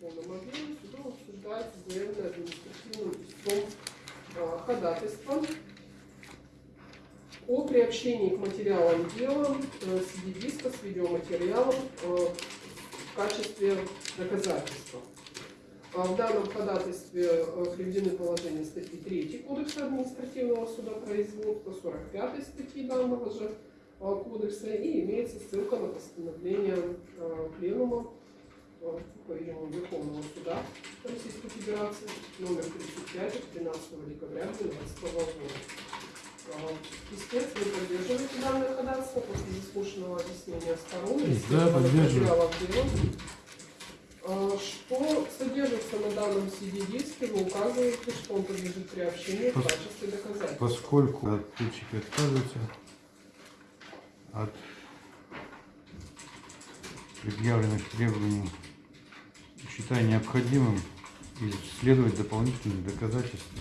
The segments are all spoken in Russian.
полном объеме судом обсуждается заявленное административным истцом а, ходатайство о приобщении к материалам дела э, CD-диска с видеоматериалом э, в качестве доказательства. А В данном ходатайстве э, приведены положения статьи 3 Кодекса административного судопроизводства, 45 статьи данного же кодекса и имеется ссылка на постановление Пленума по-видимому, Верховного суда Российской Федерации номер 35 от 13 декабря 2012 года. Истец, вы поддерживаете данное ходатайство после заслушанного объяснения сторон Да, поддерживаю. А, Что содержится на данном CD-диске, вы указываете, что он подлежит приобщению в Пос- качестве доказательства. Поскольку ответчики отказываются от предъявленных требований, считаю необходимым исследовать дополнительные доказательства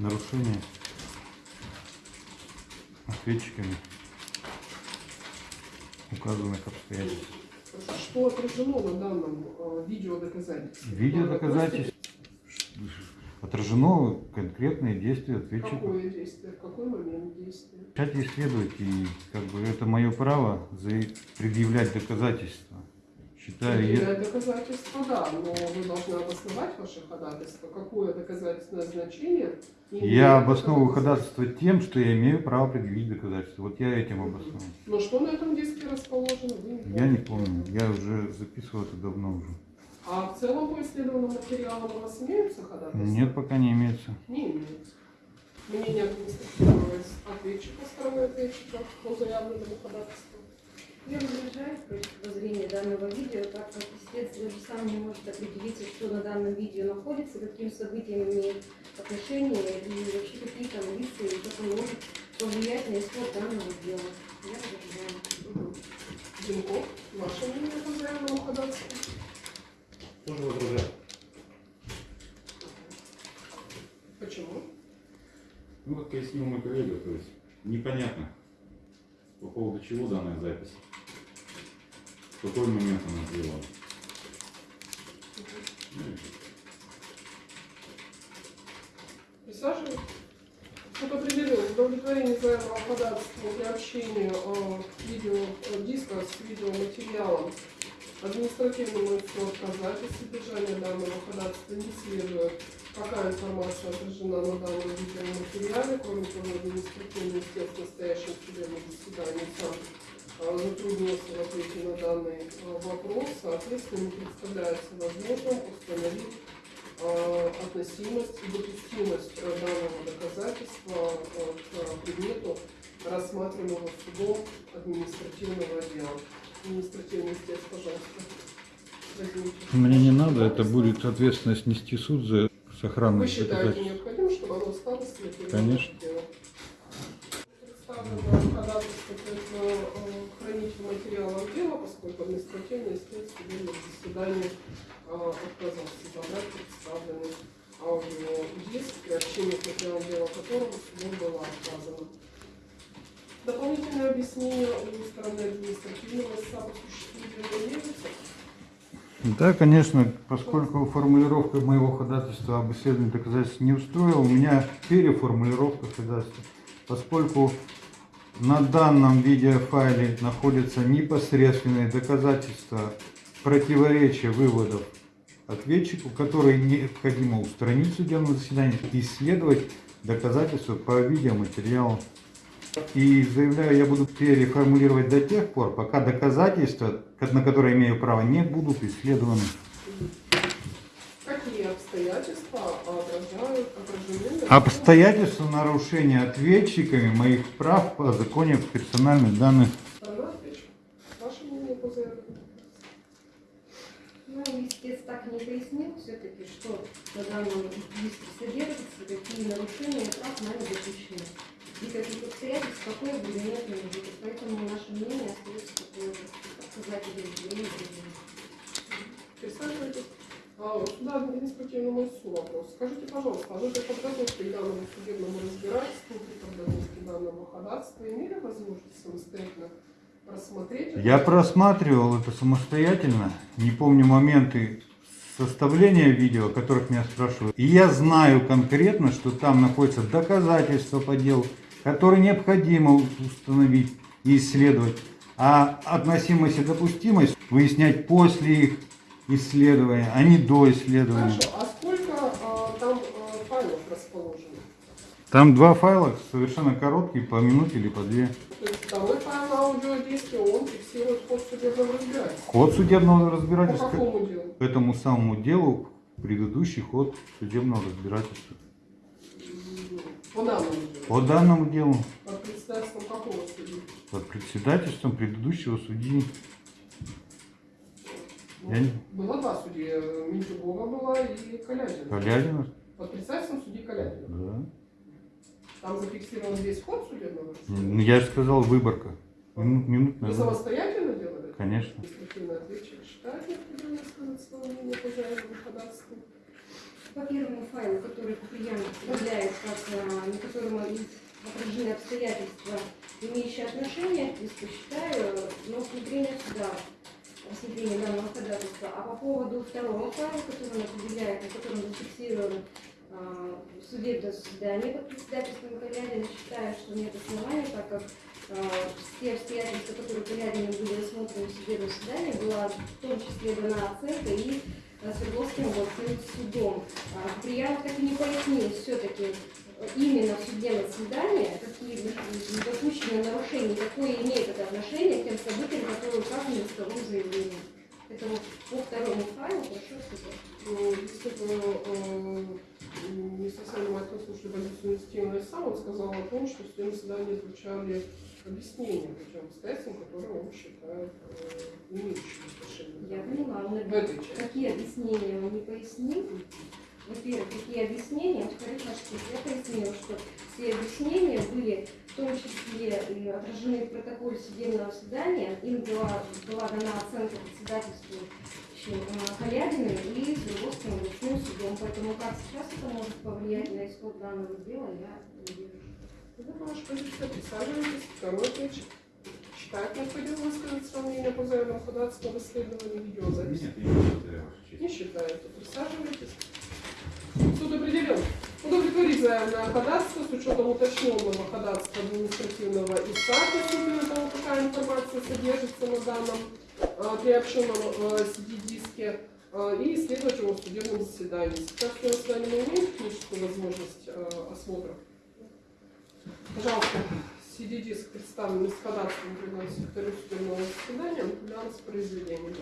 нарушения ответчиками указанных обстоятельств. Что отражено на данном э, видеодоказательстве? Видео доказательств отражено конкретные действия ответчика. Какое действие, в какой момент действия? Начать исследовать, и как бы это мое право предъявлять доказательства. Считаю, я- Предъявлять доказательства, да, но вы должны обосновать ваше ходатайство. Какое доказательственное значение? я обосновываю ходатайство тем, что я имею право предъявить доказательства. Вот я этим обосновываю. Но что на этом диске расположено, вы не Я не помню, я уже записывал это давно уже. А в целом по исследованным материалам у вас имеются ходатайства? Нет, пока не имеется. Не имеется. Мнение административного ответчика, стороны ответчика по заявленному ходатайству. Я возражаю против воззрения данного видео, так как истец даже сам не может определиться, что на данном видео находится, каким событиям имеет отношение и вообще какие там лица и как он может повлиять на исход данного дела. Я возражаю. Зинков, ваше мнение по заявленному ходатайству? Тоже возражаю. Почему? Ну, как пояснил мой коллега, то есть непонятно, по поводу чего данная запись. В какой момент она всё. Присаживайтесь. Суд определил удовлетворение заявленного ходатайства при общении э, видео, э, с видеоматериалом административному лицу отказать от содержания данного ходатайства не следует. Какая информация отражена на данном видеоматериале, кроме того, административный истец в настоящем судебном заседании затруднился в ответе на данный э, вопрос, соответственно, не представляется возможным установить э, относимость и допустимость данного доказательства э, к предмету рассматриваемого судом административного дела. Административный истец, пожалуйста. возьмите. Мне не надо, это будет ответственность нести суд за Вы сохранность считаете доказательств. необходимо, чтобы оно перевода Конечно. Административный истец в судебном заседании э, отказался забрать представленный аудиодиск, при общении к материалам дела которого судом было отказано. Дополнительное объяснение у стороны административного истца по существу дела имеется? Да, конечно, поскольку формулировка моего ходатайства об исследовании доказательств не устроила, у меня переформулировка ходатайства. Поскольку на данном видеофайле находятся непосредственные доказательства противоречия выводов ответчику, которые необходимо устранить в судебном заседании, исследовать доказательства по видеоматериалу. И заявляю, я буду переформулировать до тех пор, пока доказательства, на которые имею право, не будут исследованы. Какие обстоятельства? Обстоятельства нарушения ответчиками моих прав по законе персональных данных. Поэтому наше мнение остается такое же. Отказать удовлетворение требований. Присаживайтесь. А, у суда административному суду вопрос. Скажите, пожалуйста, а вы при подготовке к данному судебному разбирательству, при подготовке данного ходатайства имели возможность самостоятельно рассмотреть? Я просматривал это самостоятельно, не помню моменты составления видео, о которых меня спрашивают. И я знаю конкретно, что там находятся доказательства по делу, которые необходимо установить и исследовать. А относимость и допустимость выяснять после их исследования, а не до исследования. Хорошо, а сколько а, там а, файлов расположено? Там два файла совершенно короткие, по минуте или по две. То есть второй файл на аудиодиске, он фиксирует ход судебного разбирательства. Ход судебного По разбирательства какому делу? к этому самому делу предыдущий ход судебного разбирательства. По данному делу. По данному делу Под председательством какого судьи? под председательством предыдущего судьи. Я не- Было два судьи, Минчугова была и Калядина. Калядина. Под председательством судьи Калядина. Да. Там зафиксирован весь ход судебного Ну. Я же сказал выборка. Мину- Минутная Вы самостоятельно делали? Конечно. Административный ответчик считает необходимо сказать свое мнение по заявленному ходатайству. По первому файлу, который Куприян представляет как а, на котором отражены обстоятельства, имеющие отношение к иску, считаю, на усмотрение суда рассмотрение данного ходатайства. А по поводу второго файла, который он определяет, на котором зафиксирован а, судебное заседание под председательством Калядина, считаю, что нет оснований, так как а, все обстоятельства, которые Калядине были рассмотрены в судебном заседании, была в том числе дана оценка и Свердловским областным судом. А, Куприянов так и не пояснил все-таки именно в судебном заседании, какие допущенные нарушения, какое имеет это отношение к тем событиям, которые указаны в исковом заявлении. Это вот по второму файлу прошу сказать. Ну, бы э, не совсем внимательно слушали позицию инициативного сам, он сказал о том, что в судебном заседании звучали объяснения по тем обстоятельствам, которые он считает э, имеющими отношение. Я поняла, он какие объяснения он не пояснил. Во-первых, какие объяснения, во-вторых, наш суд, я пояснила, что все объяснения были в том числе отражены в протоколе судебного заседания. Им была, была дана оценка председательству э, Калядиной и Свердловским областным судом. Поэтому как сейчас это может повлиять на исход данного дела, я не вижу. Ваша позиция, присаживайтесь. Второй ответчик считает необходимо высказать свое мнение по заявленному ходатайству об исследовании видеозаписи. Нет, я не считаю, Ваша честь. Не считаете. Присаживайтесь. Суд определен. Удовлетворить заявленное ходатайство с учетом уточненного ходатайства административного иска относительно того, какая информация содержится на данном э, приобщенном э, CD-диске э, и исследовать его в судебном заседании. Сейчас в судебном заседании мы имеем техническую возможность э, осмотра. Пожалуйста, CD-диск, представленный с ходатайством, приносит секретарю судебного для воспроизведения.